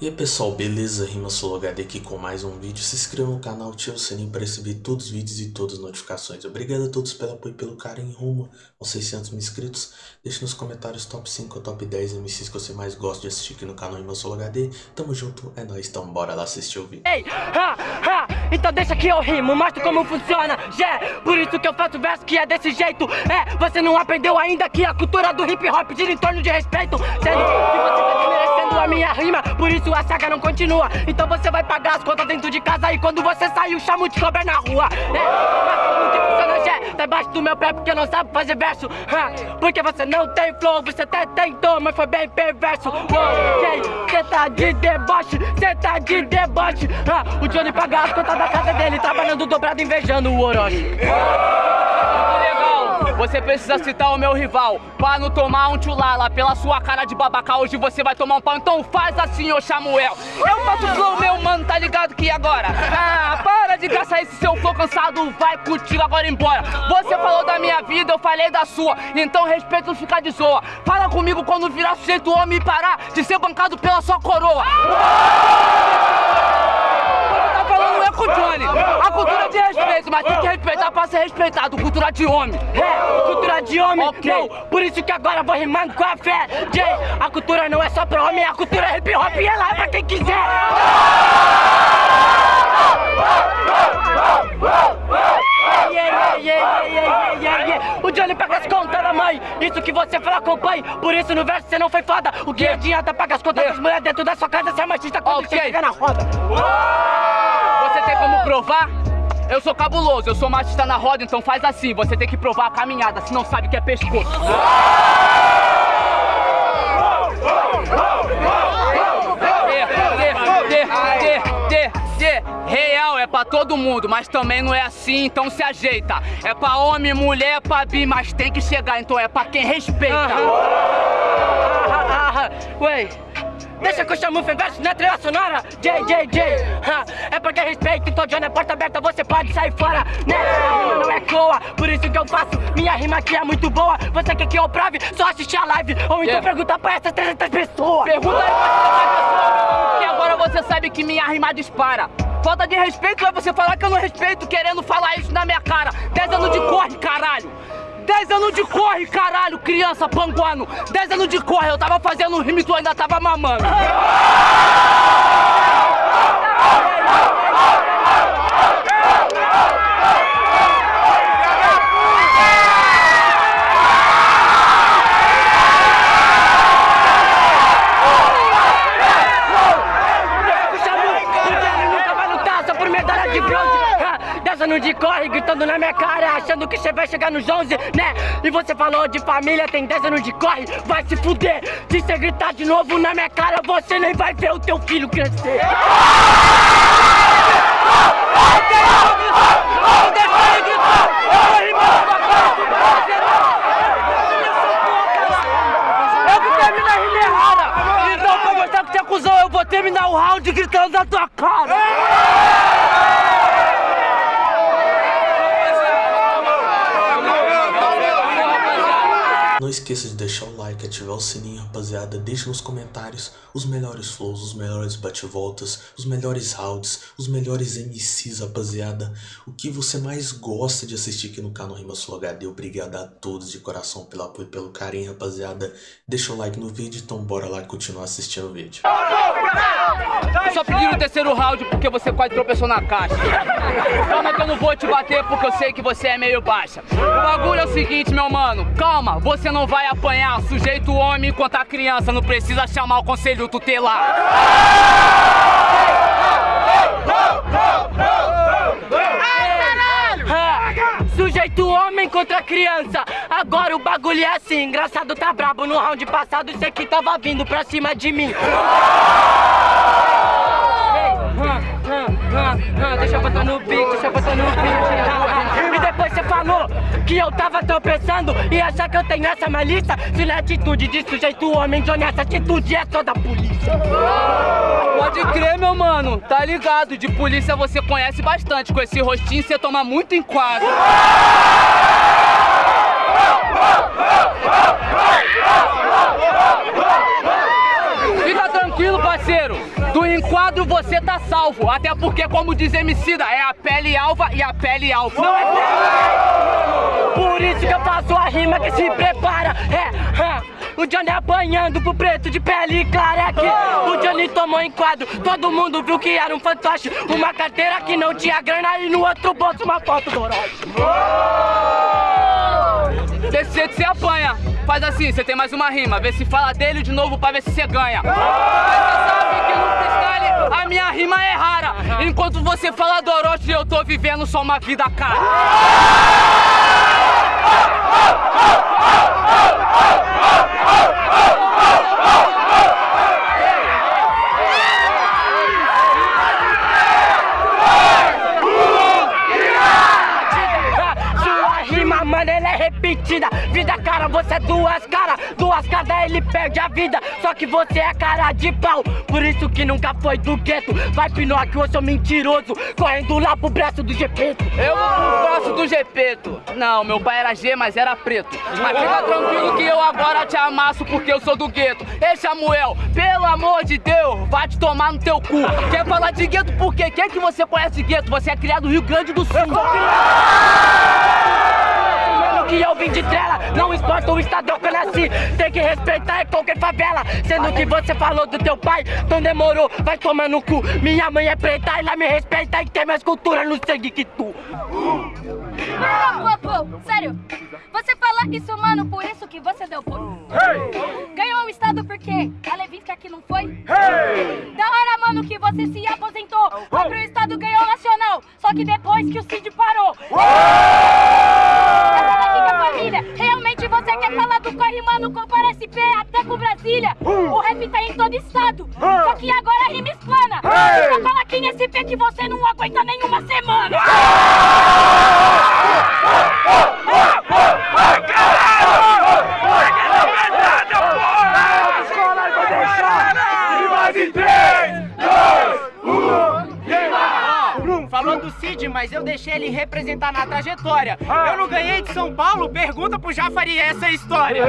E aí pessoal, beleza? Rima HD aqui com mais um vídeo. Se inscreva no canal, ative o sininho para receber todos os vídeos e todas as notificações. Obrigado a todos pelo apoio e pelo carinho rumo aos 600 mil inscritos. Deixe nos comentários top 5 ou top 10 MCs que você mais gosta de assistir aqui no canal Rima HD. Tamo junto, é nóis, então bora lá assistir o vídeo. Ei, ha, ha, então deixa que eu rimo, mostro como funciona, yeah, por isso que eu faço verso que é desse jeito, é, você não aprendeu ainda que a cultura do hip hop gira em torno de respeito, sendo que você tá a minha rima, por isso a saga não continua. Então você vai pagar as contas dentro de casa e quando você sair, o chamo de cobra na rua. É, mas que funciona, Jé? Tá embaixo do meu pé porque não sabe fazer verso. Porque você não tem flow, você até tentou, mas foi bem perverso. Ok, cê tá de deboche, cê tá de deboche. O Johnny paga as contas da casa dele, trabalhando dobrado, invejando o Orochi. Você precisa citar o meu rival. Pra não tomar um tchulala Pela sua cara de babaca Hoje você vai tomar um pau. Então faz assim, ô Samuel. Eu faço flow, meu mano, tá ligado que agora? Ah, para de gastar esse seu flow cansado. Vai contigo agora embora. Você falou da minha vida, eu falei da sua. Então respeito ficar de zoa. Fala comigo quando virar sujeito homem e parar De ser bancado pela sua coroa é com o A cultura é de respeito, mas tem que respeitar pra ser respeitado. Cultura de homem. É, cultura de homem, Ok. não, por isso que agora vou rimando com a fé. Jay, a cultura não é só pra homem, a cultura é hip hop e ela é pra quem quiser. Yeah, yeah, yeah. O Johnny paga as contas da mãe, isso que você fala acompanhe. Por isso no verso você não foi foda. O que adianta pagar as contas das mulheres dentro da sua casa. Você é machista quando Ok. você chega na roda provar? Eu sou cabuloso, eu sou machista na roda, então faz assim, você tem que provar a caminhada, se não sabe que é pescoço. Real é pra todo mundo, mas também não é assim, então se ajeita. É pra homem, mulher, é pra bi, mas tem que chegar, então é pra quem respeita. Ah, Ué, deixa que eu chamo o verso na trilha sonora J, J, J ah, É porque respeito, então Johnny é porta aberta, você pode sair fora Né, a rima não é coa, por isso que eu faço Minha rima aqui é muito boa, você quer que eu prove? Só assistir a live, ou então Yeah. pergunta pra essas 300 pessoas Pergunta aí pra essa pessoa, que agora você sabe que minha rima dispara. Falta de respeito é você falar que eu não respeito, querendo falar isso na minha cara. 10 anos de corre, caralho. 10 anos de corre, caralho, criança panguano. 10 anos de corre, eu tava fazendo rima e tu ainda tava mamando. O Chamu, o Johnny nunca vai lutar só por medalha de bronze Anos de corre, gritando na minha cara Achando que você vai chegar nos 11, né? E você falou de família, tem 10 anos de corre Vai se fuder, se você gritar de novo na minha cara Você nem vai ver o teu filho crescer. Então pra mostrar que você Eu vou terminar o round gritando na tua cara Não esqueça de deixar o like, ativar o sininho, rapaziada. Deixe nos comentários os melhores flows, os melhores bate-voltas, os melhores rounds, os melhores MCs, rapaziada. O que você mais gosta de assistir aqui no canal Rima Sul HD. Obrigado a todos de coração pelo apoio e pelo carinho, rapaziada. Deixa o like no vídeo, então bora lá continuar assistindo o vídeo. Só pediram o terceiro round porque você quase tropeçou na caixa. Calma que eu não vou te bater porque eu sei que você é meio baixa. O bagulho é o seguinte, meu mano. Calma, você não vai apanhar. Sujeito homem contra criança. Não precisa chamar o conselho tutelar. Ah, Sujeito homem contra criança Agora o bagulho é assim Engraçado tá brabo no round passado Isso aqui tava vindo pra cima de mim Deixa botar no beat, deixa botar no ah. E depois você falou que eu tava tropeçando E achar que eu tenho essa malícia Se na atitude de sujeito homem Johnny, essa atitude é só da polícia Pode crer, meu mano. Tá ligado? De polícia você conhece bastante. Com esse rostinho você toma muito enquadro. Salvo. Até porque, como diz Emicida, é a pele alva e a pele alfa. Não é pele! Por isso que eu faço a rima que se prepara. É, é. O Johnny apanhando pro preto de pele clara aqui. O Johnny tomou enquadro, todo mundo viu que era um fantoche. Uma carteira que não tinha grana e no outro bolso uma foto do Orochi. Desse jeito você apanha. Faz assim, você tem mais uma rima. Vê se fala dele de novo pra ver se você ganha. Mas você sabe que no freestyle a minha rima é rara. Enquanto você fala do Orochi, eu tô vivendo só uma vida cara. repetida. Vida cara, você é duas caras. Duas caras, ele perde a vida. Só que você é cara de pau. Por isso que nunca foi do gueto. Vai Pinóquio, eu sou mentiroso. Correndo lá pro braço do Gepeto. Eu vou pro braço do Gepeto. Não, meu pai era G, mas era preto. Mas fica tranquilo que eu agora te amasso porque eu sou do gueto. Ei, Samuel, pelo amor de Deus, vai te tomar no teu cu. Quer falar de gueto por quê? Quem que você conhece de gueto? Você é criado no Rio Grande do Sul. Que eu vim de trela, não importa o estado que eu nasci, tem que respeitar é qualquer favela. Sendo que você falou do teu pai, então demorou, vai tomar no cu. Minha mãe é preta, ela me respeita e tem mais cultura no sangue que tu. Pô, pô, pô, sério. Você fala isso, mano, por isso que você deu pô. Ganhou o estado por quê? A Levinsky aqui não foi? Da hora, mano, que você se aposentou. Foi pro estado, ganhou o nacional. Só que depois que o Cid parou. Essa mano, compara SP até com Brasília. O rap tá em todo estado. Só que agora a rima explana. Você fala aqui em SP que você não aguenta nenhuma semana do Cid, mas eu deixei ele representar na trajetória. Eu não ganhei de São Paulo, pergunta pro Jafari essa história.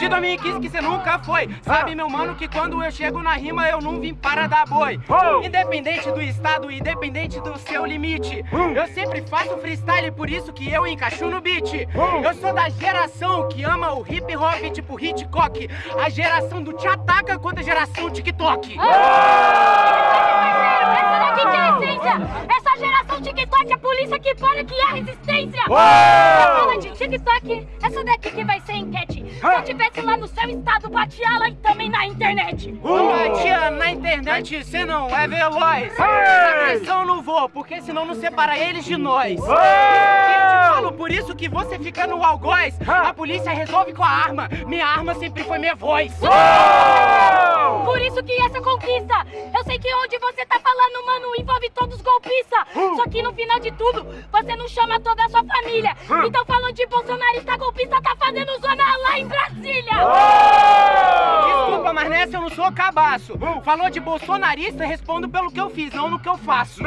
De 2015 que você nunca foi. Sabe, meu mano, que quando eu chego na rima eu não vim para dar boi. Independente do estado, independente do seu limite. Eu sempre faço freestyle, por isso que eu encaixo no beat. Eu sou da geração que ama o hip hop tipo Hitchcock. A geração do te ataca contra a geração TikTok. Daqui que é essência! Essa geração TikTok, a polícia que para que é resistência! Fala de TikTok, essa daqui que vai ser enquete. Se eu tivesse lá no seu estado, batia lá e também na internet. Batia na internet, cê não é veloz. Na agressão não vou, porque senão não separa eles de nós. Eu te falo por isso que você fica no algoz. A polícia resolve com a arma. Minha arma sempre foi minha voz. Por isso que essa conquista, eu sei que onde você tá falando, mano, envolve todos os golpistas. Só que no final de tudo, você não chama toda a sua família. Então falando de bolsonarista golpista, tá fazendo zona lá em Brasília. Desculpa, mas nessa eu não sou cabaço. Falou de bolsonarista, respondo pelo que eu fiz, não no que eu faço.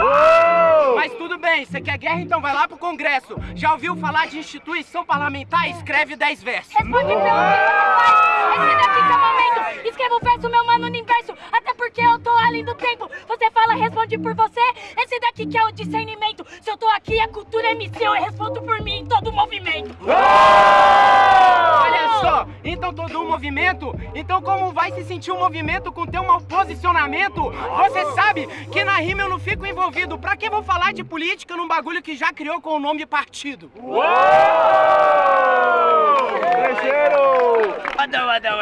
Mas tudo bem, você quer guerra, então vai lá pro Congresso. Já ouviu falar de instituição parlamentar? Escreve 10 versos. Responde pelo que você faz. Esse daqui que é o momento. Escreva o verso, meu mano, no inverso. Até porque eu tô além do tempo. Você fala, responde por você. Esse daqui que é o discernimento. Se eu tô aqui, a cultura é MC. Eu respondo por mim em todo o movimento. Olha só, então todo um movimento? Então como vai se sentir um movimento com teu mau posicionamento? Você sabe que na rima eu não fico envolvido. Pra que vou falar de política num bagulho que já criou com o nome partido? Adão, Adão,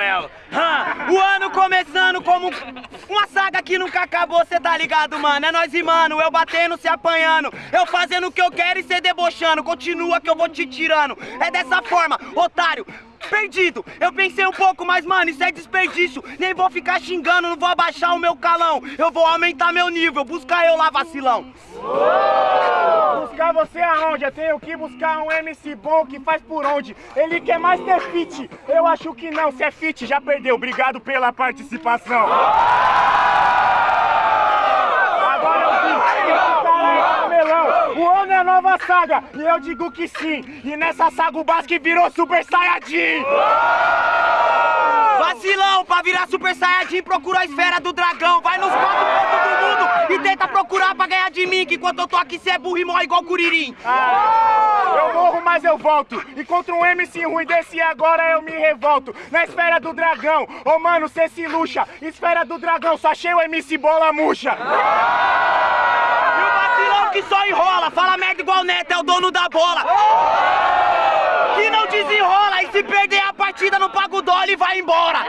O ano começando como uma saga que nunca acabou, cê tá ligado, mano? É nós e mano, eu batendo, se apanhando, eu fazendo o que eu quero e cê debochando. Continua que eu vou te tirando. É dessa forma, otário. Perdido, eu pensei um pouco, mas mano, isso é desperdício. Nem vou ficar xingando, não vou abaixar o meu calão. Eu vou aumentar meu nível, buscar eu lá, vacilão. Buscar você aonde? Eu tenho que buscar um MC bom que faz por onde? Ele quer mais ter fit. Eu acho que não, se é fit, já perdeu. Obrigado pela participação. É é nova saga, e eu digo que sim. E nessa saga o Basque virou Super Saiyajin. Vacilão, pra virar Super Saiyajin procura a esfera do dragão. Vai nos quatro pontos do mundo e tenta procurar pra ganhar de mim. Que enquanto eu tô aqui, cê é burro e morre igual Curirim. Eu morro, mas eu volto. E contra um MC ruim desse agora eu me revolto. Na esfera do dragão, ô mano, cê se luxa. Esfera do dragão, só achei o MC Bola Murcha. E o vacilão que só enrola, fala merda igual Neto, é o dono da bola. Que não desenrola e se perder a partida não paga o e vai embora.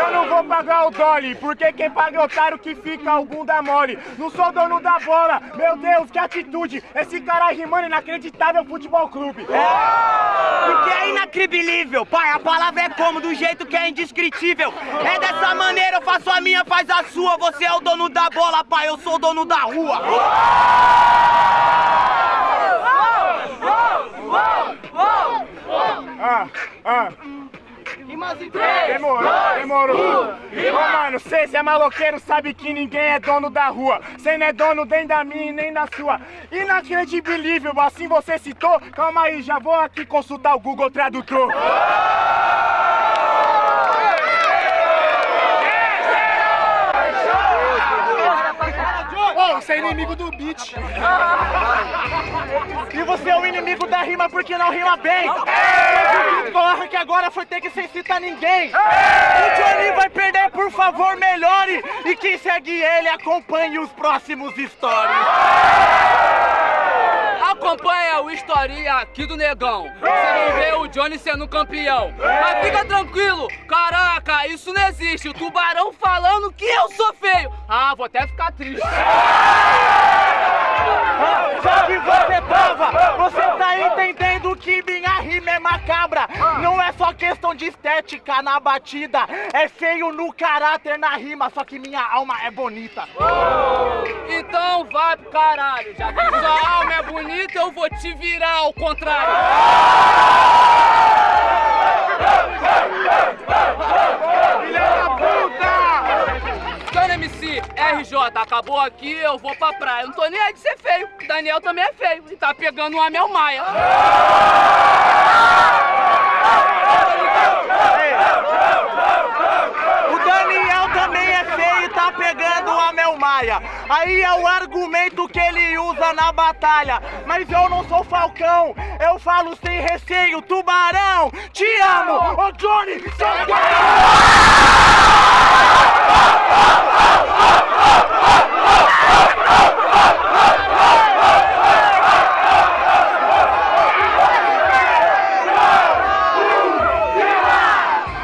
Eu não vou pagar o Dolly, porque quem paga é otário que fica o bunda mole. Não sou dono da bola, meu Deus, que atitude. Esse cara rimando inacreditável futebol clube. Porque é inacribilível, pai, a palavra é como, do jeito que é indescritível. É dessa maneira, eu faço a minha, faz a sua. Você é o dono da bola, pai, eu sou o dono da rua. Ah, ah. Demorou, demorou. Ô, mano, cê, cê é maloqueiro, sabe que ninguém é dono da rua. Cê não é dono nem da minha e nem da sua. Inacredibilível, assim você citou. Calma aí, já vou aqui consultar o Google Tradutor. Ô, você é inimigo do beat. E você é o inimigo da rima porque não rima bem. Eu corre que agora foi ter que sem citar ninguém. O Johnny vai perder, por favor, melhore. E quem segue ele, acompanhe os próximos stories. Acompanha o historinha aqui do negão. Você vai ver o Johnny sendo campeão. Mas fica tranquilo, caraca, isso não existe. O tubarão falando que eu sou feio. Ah, vou até ficar triste. Só que você tava, você tá entendendo que minha rima é macabra. Não é só questão de estética na batida, é feio no caráter na rima, só que minha alma é bonita. Então vai pro caralho. Já que sua alma é bonita, eu vou te virar ao contrário. Filha da RJ, acabou aqui, eu vou pra praia. Não tô nem aí de ser feio. Daniel também é feio e tá pegando um Amel Maia. O Daniel também é feio e tá pegando Maia. Aí é o argumento que ele usa na batalha. Mas eu não sou falcão, eu falo sem receio. Tubarão, te amo! Ô Johnny, seu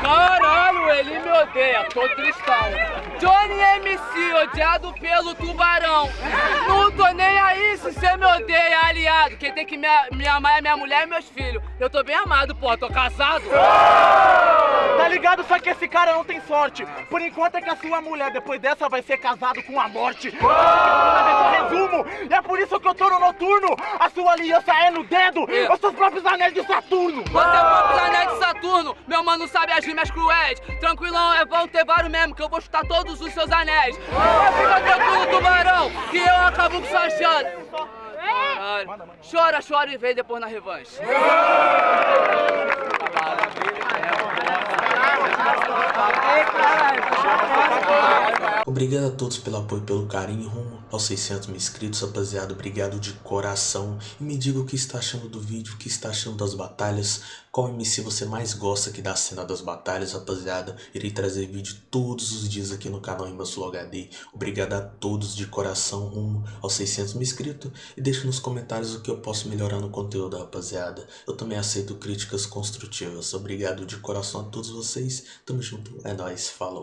Caralho, ele me odeia, tô tristão. MC, odiado pelo tubarão. Não tô nem aí se você me odeia, aliado. Quem tem que me, me amar é minha mulher e meus filhos. Eu tô bem amado, pô, tô casado. Tá ligado? Só que esse cara não tem sorte. Por enquanto é que a sua mulher, depois dessa, vai ser casado com a morte. Resumo, e é por isso que eu tô no noturno. A sua aliança é no dedo, É. os seus próprios anéis de Saturno. Você é o próprio anéis de Saturno, meu mano sabe as rimas cruéis. Tranquilão, é vão ter vários mesmo, que eu vou chutar todos os seus anéis. Fica tranquilo, tubarão, que eu acabo com sua chance. Chora, chora e vem depois na revanche. Obrigado a todos pelo apoio e pelo carinho rumo aos 600 mil inscritos, rapaziada. Obrigado de coração. E me diga o que está achando do vídeo, o que está achando das batalhas. Qual MC você mais gosta aqui da cena das batalhas, rapaziada. Irei trazer vídeo todos os dias aqui no canal Sul HD. Obrigado a todos de coração rumo aos 600 mil inscritos. E deixe nos comentários o que eu posso melhorar no conteúdo, rapaziada. Eu também aceito críticas construtivas. Obrigado de coração a todos vocês. Tamo junto. É nóis. Falou.